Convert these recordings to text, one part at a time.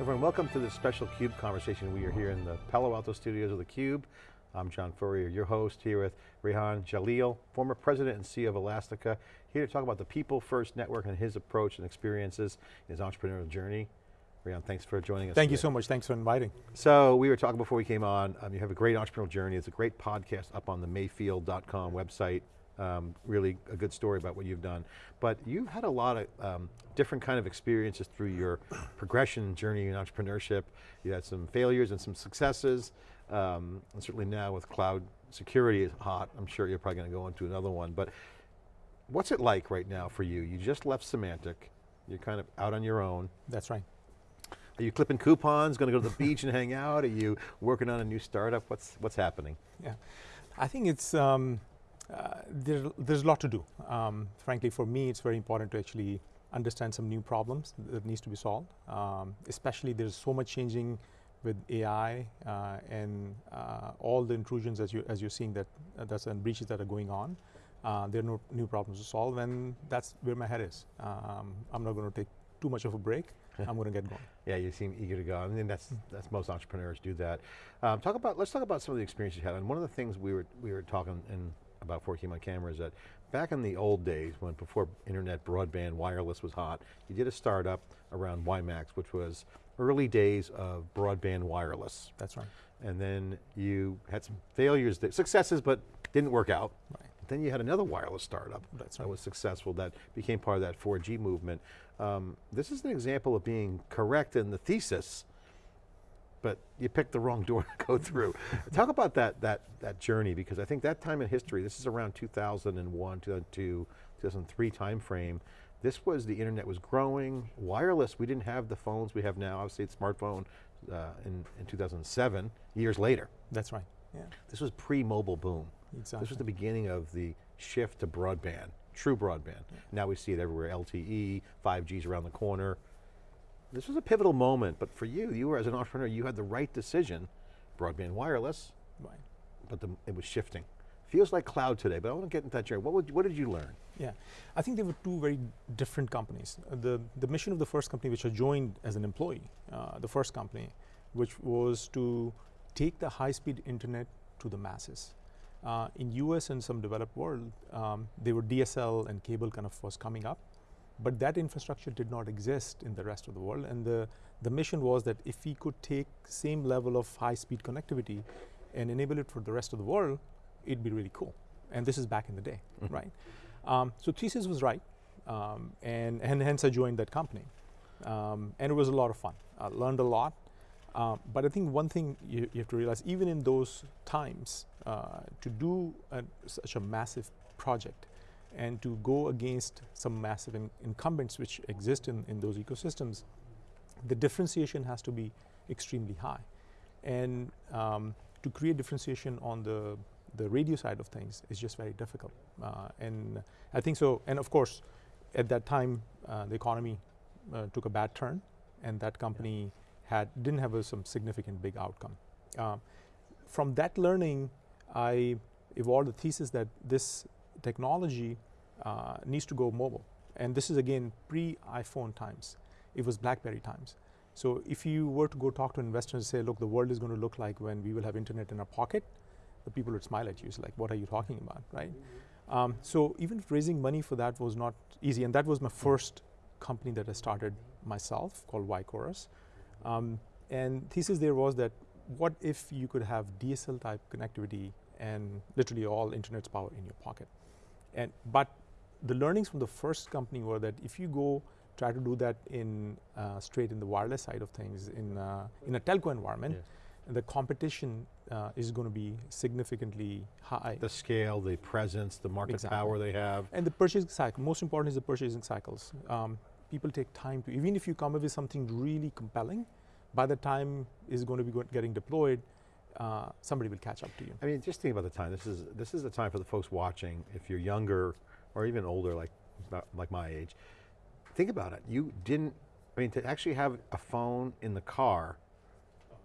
Everyone, welcome to this special CUBE conversation. We are here in the Palo Alto studios of the Cube. I'm John Furrier, your host here with Rehan Jalil, former president and CEO of Elastica, here to talk about the people first network and his approach and experiences in his entrepreneurial journey. Rehan, thanks for joining us Thank today. you so much, thanks for inviting. So we were talking before we came on, um, you have a great entrepreneurial journey. It's a great podcast up on the mayfield.com website. Um, really a good story about what you've done. But you've had a lot of um, different kind of experiences through your progression journey in entrepreneurship. You had some failures and some successes. Um, and certainly now with cloud security is hot, I'm sure you're probably going to go into another one. But what's it like right now for you? You just left Symantec, You're kind of out on your own. That's right. Are you clipping coupons, going to go to the beach and hang out? Are you working on a new startup? What's, what's happening? Yeah, I think it's, um, uh, there, there's a lot to do. Um, frankly, for me, it's very important to actually understand some new problems that needs to be solved. Um, especially there's so much changing with AI uh, and uh, all the intrusions as, you, as you're seeing that, uh, that's and breaches that are going on. Uh, there are no new problems to solve and that's where my head is. Um, I'm not going to take too much of a break. I'm going to get going. Yeah, you seem eager to go. I mean, that's that's most entrepreneurs do that. Um, talk about let's talk about some of the experiences you had. And one of the things we were we were talking in about before we came on camera is that back in the old days when before internet broadband wireless was hot, you did a startup around WiMAX, which was early days of broadband wireless. That's right. And then you had some failures, that, successes, but didn't work out. Right. Then you had another wireless startup That's that was successful, that became part of that 4G movement. Um, this is an example of being correct in the thesis, but you picked the wrong door to go through. Talk about that, that, that journey, because I think that time in history, this is around 2001, 2002, 2003 timeframe, this was, the internet was growing, wireless, we didn't have the phones we have now, obviously it's smartphone uh, in, in 2007, years later. That's right. Yeah. This was pre-mobile boom. Exactly. This was the beginning of the shift to broadband, true broadband. Now we see it everywhere, LTE, 5G's around the corner. This was a pivotal moment, but for you, you were as an entrepreneur, you had the right decision, broadband wireless, Right. but the, it was shifting. Feels like cloud today, but I want to get into that journey. What, would, what did you learn? Yeah, I think they were two very different companies. The, the mission of the first company, which I joined as an employee, uh, the first company, which was to take the high-speed internet to the masses. Uh, in US and some developed world, um, they were DSL and cable kind of was coming up, but that infrastructure did not exist in the rest of the world. And the, the mission was that if we could take same level of high-speed connectivity and enable it for the rest of the world, it'd be really cool. And this is back in the day, right? Um, so thesis was right, um, and, and hence I joined that company. Um, and it was a lot of fun. I learned a lot. Uh, but I think one thing you, you have to realize, even in those times, uh, to do a, such a massive project and to go against some massive in incumbents which exist in, in those ecosystems, the differentiation has to be extremely high. And um, to create differentiation on the, the radio side of things is just very difficult. Uh, and I think so, and of course, at that time, uh, the economy uh, took a bad turn and that company had, didn't have a, some significant big outcome. Uh, from that learning, I evolved the thesis that this technology uh, needs to go mobile. And this is again pre-iPhone times. It was BlackBerry times. So if you were to go talk to investors and say, look, the world is going to look like when we will have internet in our pocket, the people would smile at you. It's like, what are you talking about, right? Um, so even raising money for that was not easy, and that was my first company that I started myself called Wichorus. Um, and thesis there was that what if you could have DSL type connectivity and literally all internet's power in your pocket? And but the learnings from the first company were that if you go try to do that in uh, straight in the wireless side of things in uh, in a telco environment, Yes. the competition uh, is going to be significantly high. The scale, the presence, the market Exactly. power they have. And the purchasing cycle, most important is the purchasing cycles. Um, people take time to, even if you come up with something really compelling, by the time is going to be getting deployed, uh, somebody will catch up to you. I mean, just think about the time. This is this is the time for the folks watching. If you're younger or even older, like like my age, think about it. You didn't. I mean, to actually have a phone in the car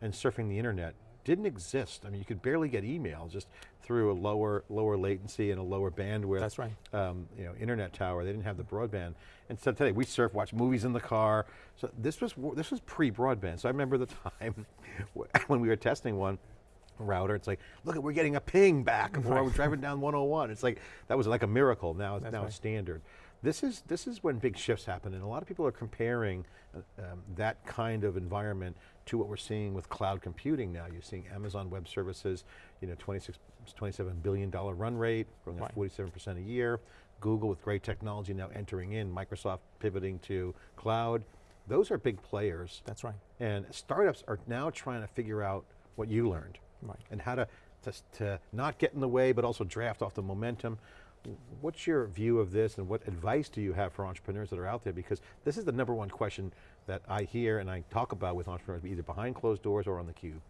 and surfing the internet didn't exist. I mean, you could barely get email just through a lower lower latency and a lower bandwidth. That's right. Um, you know, internet tower. They didn't have the broadband. And so today we surf, watch movies in the car. So this was this was pre-broadband. So I remember the time when we were testing one router. It's like, look, we're getting a ping back, or we're driving down 101. It's like that was like a miracle. Now, it's That's now right. it's standard. This is this is when big shifts happen, and a lot of people are comparing uh, um, that kind of environment to what we're seeing with cloud computing now. You're seeing Amazon Web Services, you know, 26, 27 billion dollar run rate, growing at 47% a year. Google with great technology now entering in. Microsoft pivoting to cloud. Those are big players. That's right. And startups are now trying to figure out what you learned Right. and how to, to, to not get in the way, but also draft off the momentum. What's your view of this and what advice do you have for entrepreneurs that are out there? Because this is the number one question that I hear and I talk about with entrepreneurs, either behind closed doors or on the cube.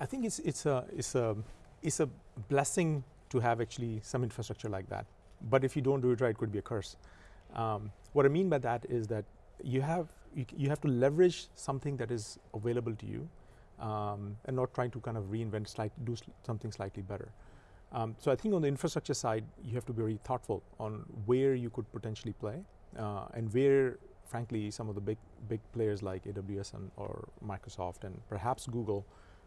I think it's it's a it's a it's a blessing to have actually some infrastructure like that. But if you don't do it right, it could be a curse. Um, what I mean by that is that you have you, you have to leverage something that is available to you, um, and not trying to kind of reinvent slight do sl- something slightly better. Um, so I think on the infrastructure side, you have to be very thoughtful on where you could potentially play, uh, and where, frankly, some of the big big players like AWS and or Microsoft and perhaps Google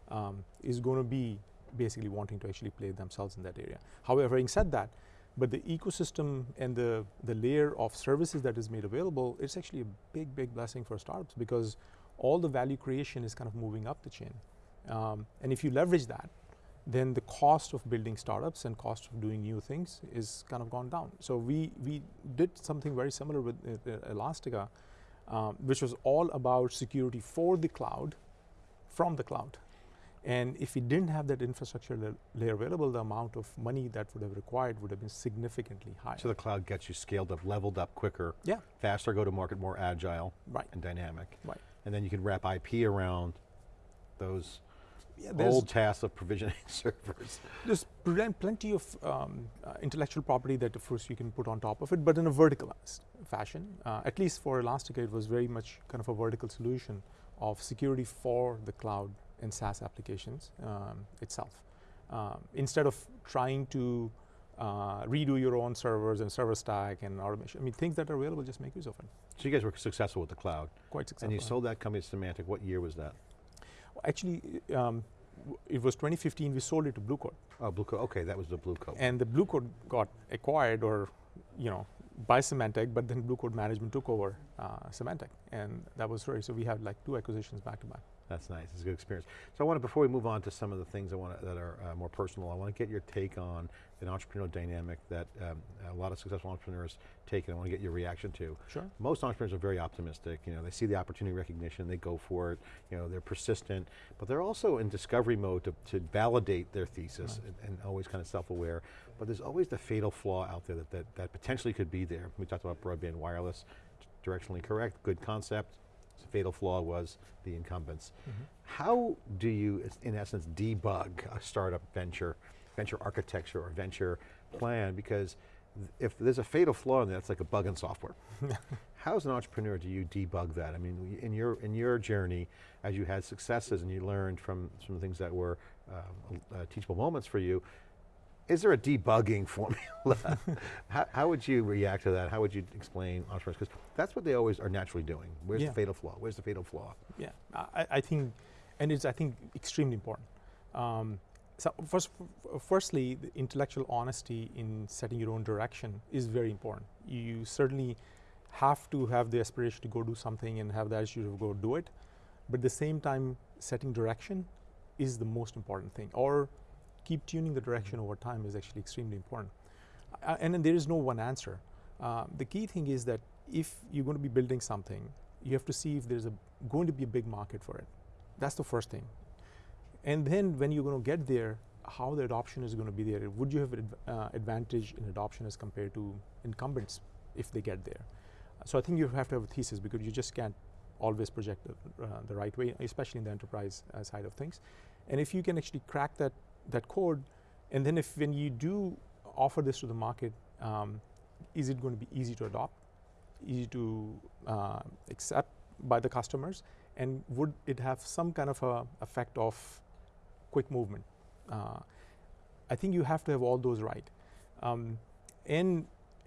um, is going to be basically wanting to actually play themselves in that area. However, having said that, but the ecosystem and the, the layer of services that is made available, it's actually a big, big blessing for startups because all the value creation is kind of moving up the chain. Um, and if you leverage that, then the cost of building startups and cost of doing new things is kind of gone down. So we, we did something very similar with uh, uh, Elastica, um, which was all about security for the cloud, from the cloud. And if we didn't have that infrastructure la- layer available, the amount of money that would have required would have been significantly higher. So the cloud gets you scaled up, leveled up quicker, yeah, faster go to market, more agile right, and dynamic. right. And then you can wrap IP around those Yeah, old tasks of provisioning servers. there's plenty of um, uh, intellectual property that of course you can put on top of it, but in a verticalized fashion. Uh, at least for Elastica, it was very much kind of a vertical solution of security for the cloud and SaaS applications um, itself. Um, instead of trying to uh, redo your own servers and server stack and automation, I mean, things that are available, just make use of it. So you guys were successful with the cloud. Quite successful. And you sold that company to Symantec, what year was that? Actually, um, it was 2015. We sold it to Blue Coat, Oh, Blue Coat, okay, that was the Blue Coat. and the Blue Coat got acquired, or you know, by Symantec. But then Blue Coat management took over uh, Symantec, and that was very. So we had like two acquisitions back to back. That's nice, it's a good experience. So I want to, before we move on to some of the things I want to, that are uh, more personal, I want to get your take on an entrepreneurial dynamic that um, a lot of successful entrepreneurs take and I want to get your reaction to. Sure. Most entrepreneurs are very optimistic, you know, they see the opportunity recognition, they go for it, you know, they're persistent, but they're also in discovery mode to, to validate their thesis Right. and, and always kind of self-aware. But there's always the fatal flaw out there that, that, that potentially could be there. We talked about broadband wireless, directionally correct, good concept. Fatal flaw was the incumbents. How do you, in essence, debug a startup venture, venture architecture or venture plan? Because th- if there's a fatal flaw in that, it's like a bug in software. How as an entrepreneur do you debug that? I mean, in your, in your journey, as you had successes and you learned from some things that were um, uh, teachable moments for you, is there a debugging formula? how, how would you react to that? How would you explain entrepreneurs? Because that's what they always are naturally doing. Where's Yeah. the fatal flaw? Where's the fatal flaw? Yeah, I, I think, and it's I think extremely important. Um, so first, f- firstly, the intellectual honesty in setting your own direction is very important. You certainly have to have the aspiration to go do something and have the attitude to go do it, but at the same time, setting direction is the most important thing. Or keep tuning the direction over time is actually extremely important. Uh, and then there is no one answer. Uh, the key thing is that if you're going to be building something, you have to see if there's a, going to be a big market for it. That's the first thing. And then when you're going to get there, how the adoption is going to be there. Would you have adv- uh, advantage in adoption as compared to incumbents if they get there? So I think you have to have a thesis because you just can't always project the, uh, the right way, especially in the enterprise uh, side of things. And if you can actually crack that that code, and then if when you do offer this to the market, um, is it going to be easy to adopt, easy to uh, accept by the customers, and would it have some kind of a effect of quick movement. Uh, I think you have to have all those right. Um, and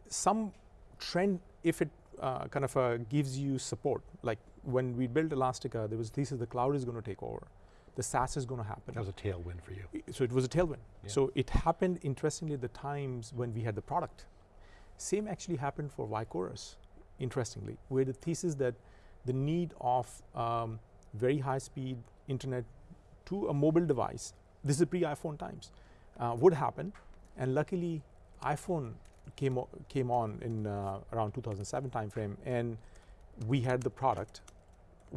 some trend, if it uh, kind of uh, gives you support, like when we built Elastica, there was thesis the cloud is going to take over. The SaaS is going to happen. That was a tailwind for you. So it was a tailwind. Yeah. So it happened interestingly at the times when we had the product. Same actually happened for Wichorus, interestingly, where the thesis that the need of um, very high speed internet to a mobile device, this is pre iPhone times, uh, would happen. And luckily, iPhone came, came on in uh, around 2007 timeframe, and we had the product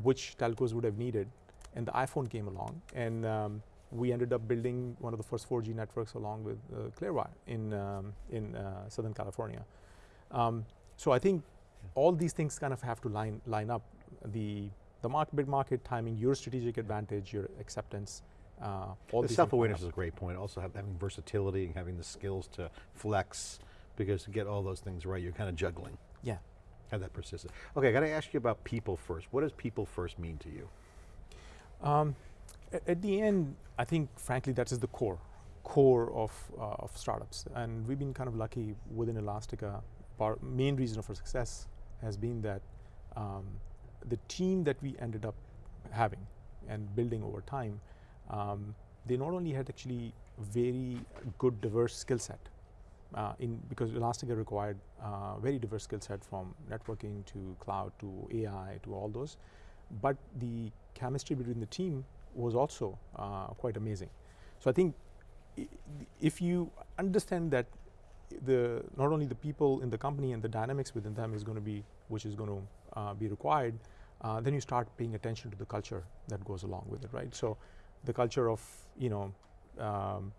which telcos would have needed, and the iPhone came along, and um, we ended up building one of the first 4G networks along with uh, Clearwire in um, in uh, Southern California. Um, so I think all these things kind of have to line line up. The the market, bid market timing, your strategic advantage, your acceptance, uh, all The self-awareness is a great point. Also have, having versatility and having the skills to flex, because to get all those things right, you're kind of juggling. Yeah. Have that persistence. Okay, I got to ask you about people first. What does people first mean to you? Um, at the end, I think, frankly, that is the core, core of, uh, of startups. And we've been kind of lucky within Elastica. Our main reason for success has been that um, the team that we ended up having and building over time, um, they not only had actually very good diverse skill set, uh, in because Elastica required uh, very diverse skill set from networking to cloud to AI to all those, but the chemistry between the team was also uh, quite amazing. So I think if you understand that the not only the people in the company and the dynamics within them is going to be which is going to uh, be required, uh, then you start paying attention to the culture that goes along with it, right? So the culture of you know um,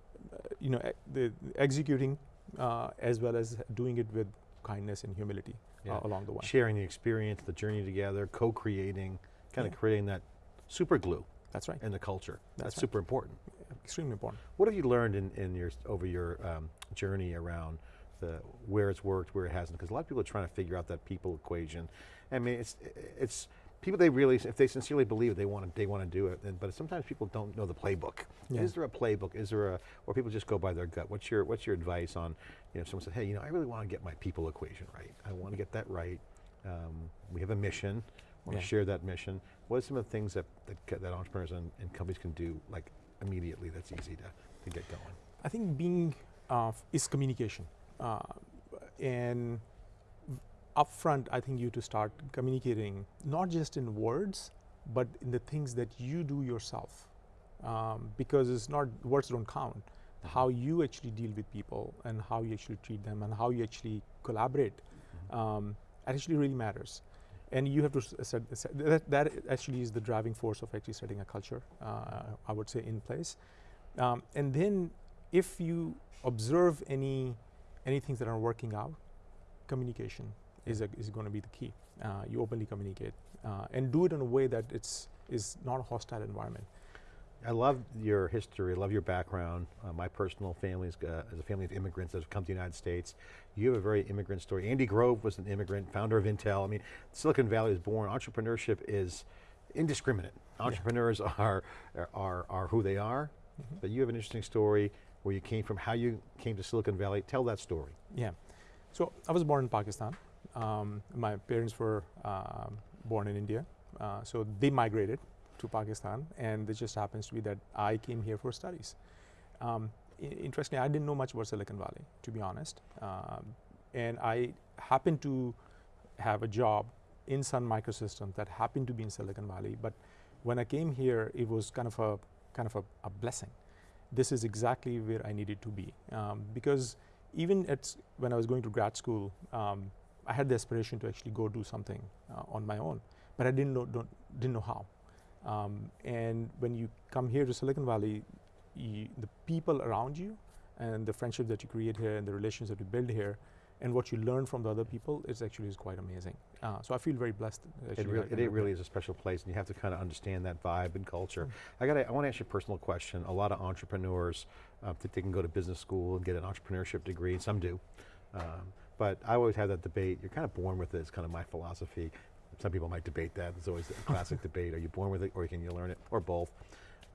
you know e- the executing uh, as well as doing it with kindness and humility Yeah. uh, along the way. Sharing the experience, the journey together, co-creating, kind of Yeah. creating that super glue That's right. in the culture. That's, That's right. super important. Extremely important. What have you learned in, in your over your um, journey around the where it's worked, where it hasn't? Because a lot of people are trying to figure out that people equation. I mean, it's it's people they really if they sincerely believe it, they want to they want to do it. And, but sometimes people don't know the playbook. Yeah. Is there a playbook? Is there a or people just go by their gut? What's your what's your advice on you know if someone said, hey, you know, I really want to get my people equation right. I want to get that right. Um, we have a mission. Want to share that mission. What are some of the things that that, that entrepreneurs and, and companies can do like immediately that's easy to, to get going? I think being uh, is communication, uh, and upfront, I think you to start communicating not just in words, but in the things that you do yourself, um, because it's not words don't count. How you actually deal with people and how you actually treat them and how you actually collaborate, um, actually really matters. And you have to set, set that, that actually is the driving force of actually setting a culture. Uh, I would say in place, um, and then if you observe any any things that are working out, communication is a, is going to be the key. Uh, you openly communicate uh, and do it in a way that it's is not a hostile environment. I love your history, I love your background. Uh, my personal family is, uh, is a family of immigrants that have come to the United States. You have a very immigrant story. Andy Grove was an immigrant, founder of Intel. I mean, Silicon Valley was born, entrepreneurship is indiscriminate. Entrepreneurs are, are, are who they are, but you have an interesting story where you came from, how you came to Silicon Valley. Tell that story. Yeah. So I was born in Pakistan. Um, my parents were um, born in India, uh, so they migrated to Pakistan, and it just happens to be that I came here for studies. Um, interestingly, I didn't know much about Silicon Valley, to be honest, um, and I happened to have a job in Sun Microsystems that happened to be in Silicon Valley. But when I came here, it was kind of a kind of a, a blessing. This is exactly where I needed to be um, because even at when I was going to grad school, um, I had the aspiration to actually go do something uh, on my own, but I didn't know didn't know how. Um, and when you come here to Silicon Valley, you, the people around you and the friendship that you create here and the relations that you build here and what you learn from the other people is actually is quite amazing. Uh, so I feel very blessed. It, really, it, it really is a special place, and you have to kind of understand that vibe and culture. Mm. I got. I want to ask you a personal question. A lot of entrepreneurs uh, think they can go to business school and get an entrepreneurship degree, some do. Um, but I always have that debate. You're kind of born with it. It's kind of my philosophy. Some people might debate that. It's always a classic debate. Are you born with it, or can you learn it, or both?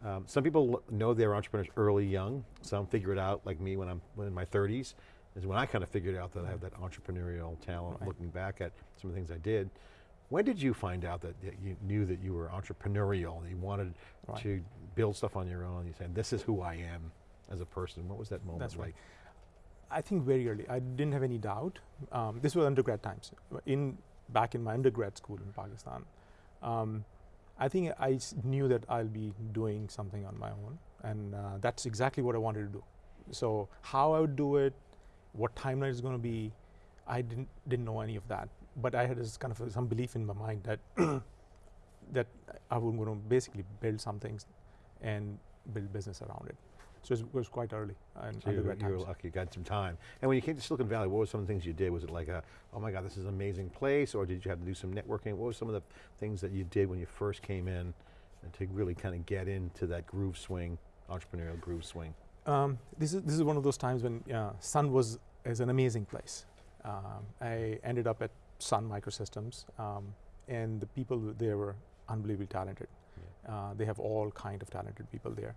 Um, some people know they're entrepreneurs early young. Some figure it out like me when I'm when in my 30s, is when I kind of figured out that I have that entrepreneurial talent Right. looking back at some of the things I did. When did you find out that, that you knew that you were entrepreneurial, that you wanted Right. to build stuff on your own, you said, this is who I am as a person? What was that moment That's right. like? I think very early. I didn't have any doubt. Um, this was undergrad times. In back in my undergrad school in Pakistan, um, I think I knew that I'll be doing something on my own, and uh, that's exactly what I wanted to do. So how I would do it, what timeline is going to be, I didn't didn't know any of that. But I had this kind of some belief in my mind that that I was going to basically build some things and build business around it. So it was quite early in So you, you were lucky, you got some time. And when you came to Silicon Valley, what were some of the things you did? Was it like a, oh my God, this is an amazing place, or did you have to do some networking? What were some of the things that you did when you first came in and to really kind of get into that groove swing, entrepreneurial groove swing? Um, this is this is one of those times when uh, Sun was is an amazing place. Um, I ended up at Sun Microsystems, um, and the people there were unbelievably talented. Uh, they have all kind of talented people there.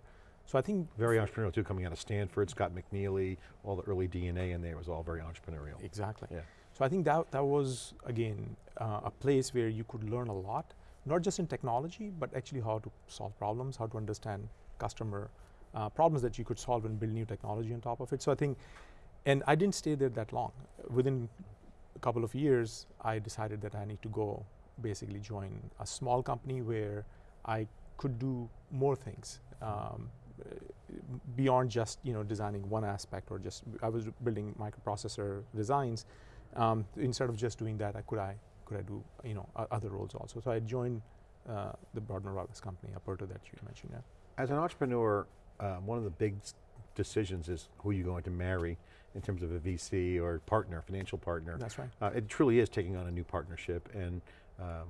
So I think Very entrepreneurial too, coming out of Stanford, Scott McNealy, all the early DNA in there was all very entrepreneurial. exactly. Yeah. So I think that that was again uh, a place where you could learn a lot, not just in technology, but actually how to solve problems, how to understand customer uh, problems that you could solve and build new technology on top of it. So I think, and I didn't stay there that long. Within a couple of years, I decided that I need to go basically join a small company where I could do more things. Um, beyond just you know designing one aspect or just I was building microprocessor designs um, instead of just doing that I could I could I do you know other roles also. So I joined uh, the Broadner Wireless company Aperto that you mentioned yeah. As an entrepreneur, um, one of the big decisions is who you're going to marry in terms of a VC or partner, financial partner. that's right. Uh, it truly is taking on a new partnership and um,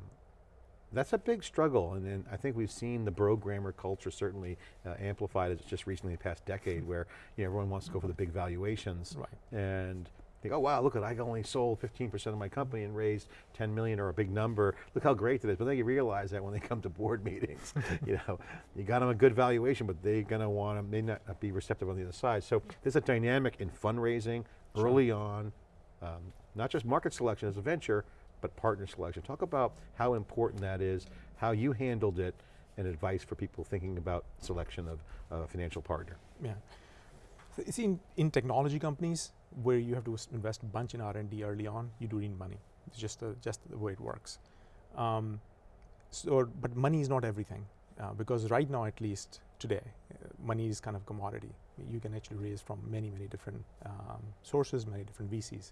that's a big struggle and, then I think we've seen the programmer culture certainly uh, amplified as just recently the past decade where you know, everyone wants to go for the big valuations right and think, oh wow, look at I only sold 15% of my company and raised 10 million or a big number. Look how great that is. But then you realize that when they come to board meetings, you know, you got them a good valuation, but they're going to want to, may not be receptive on the other side. So there's a dynamic in fundraising Sure. early on, um, not just market selection as a venture, but partner selection. Talk about how important that is, how you handled it, and advice for people thinking about selection of a financial partner. Yeah. You see, in, in technology companies where you have to invest a bunch in R&D early on, you do need money. It's just the, just the way it works. Um, so, but money is not everything uh, because right now, at least today, uh, money is kind of a commodity. You can actually raise from many, many different um, sources, many different VCs.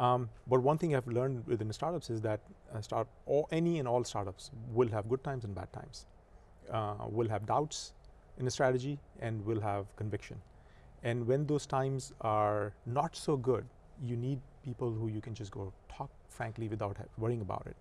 Um, but one thing I've learned within startups is that uh, start or any and all startups will have good times and bad times. Uh, will have doubts in a strategy and will have conviction. And when those times are not so good, you need people who you can just go talk frankly without worrying about it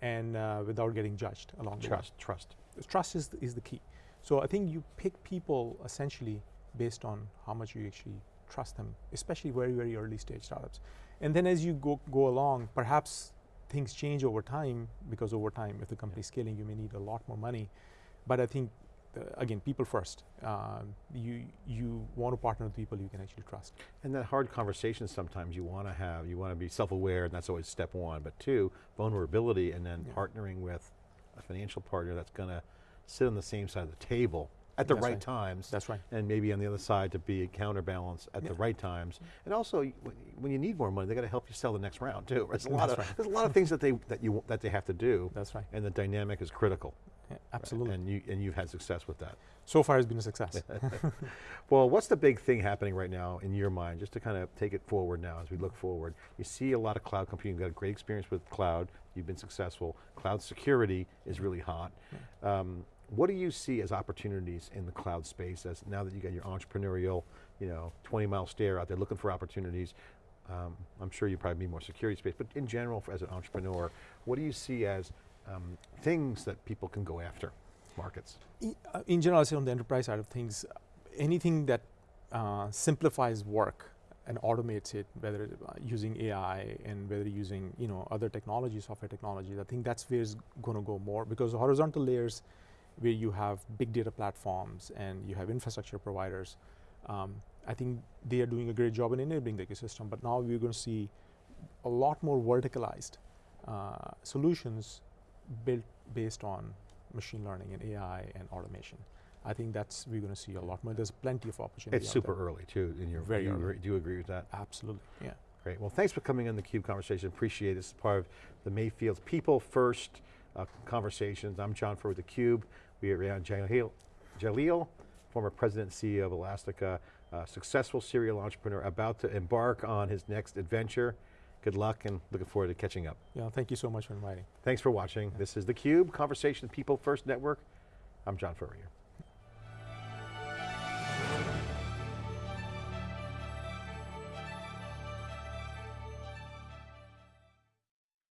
and uh, without getting judged along the way. Trust, trust. Trust is the, is the key. So I think you pick people essentially based on how much you actually trust them, especially very, very early stage startups. And then as you go, go along, perhaps things change over time because over time, if the company's scaling, you may need a lot more money. But I think, uh, again, people first. Um, you, you want to partner with people you can actually trust. And that hard conversation sometimes you want to have, you want to be self-aware and that's always step one, but two, vulnerability and then Yeah. partnering with a financial partner that's going to sit on the same side of the table at the right, right. times That's right. and maybe on the other side to be a counterbalance at the right times. And also, when- you need more money, they got to help you sell the next round too. There's a lot That's of right. there's a lot of things that they that you that they have to do, That's right. and the dynamic is critical. Yeah, absolutely. And you and you've had success with that. so far, it's been a success. Well, what's the big thing happening right now in your mind, just to kind of take it forward now as we look forward? You see a lot of cloud computing, you've got a great experience with cloud, you've been successful. Cloud security is really hot. Um, what do you see as opportunities in the cloud space as now that you got your entrepreneurial, you know, 20 mile stare out there looking for opportunities? Um, I'm sure you probably need more security space, but in general, for, as an entrepreneur, what do you see as um, things that people can go after, markets? Uh, in general, I say on the enterprise side of things, anything that uh, simplifies work and automates it, whether uh, using AI and whether using you know other technology, software technologies, I think that's where it's going to go more because horizontal layers, where you have big data platforms and you have infrastructure providers. Um, I think they are doing a great job in enabling the ecosystem, but now we're going to see a lot more verticalized uh, solutions built based on machine learning and AI and automation. I think that's we're going to see a lot more. There's plenty of opportunity. It's super early too in your, Very do you, early. agree, do you agree with that? Absolutely, yeah. Great, well thanks for coming on the CUBE conversation, appreciate it. This is part of the Mayfield People First uh, conversations. I'm John Furr with theCUBE. We are Rehan Jalil, Jalil, former president and CEO of Elastica, successful serial entrepreneur about to embark on his next adventure. Good luck and looking forward to catching up. Yeah, thank you so much for inviting. Thanks for watching. This is theCUBE, Conversation People First Network. I'm John Furrier.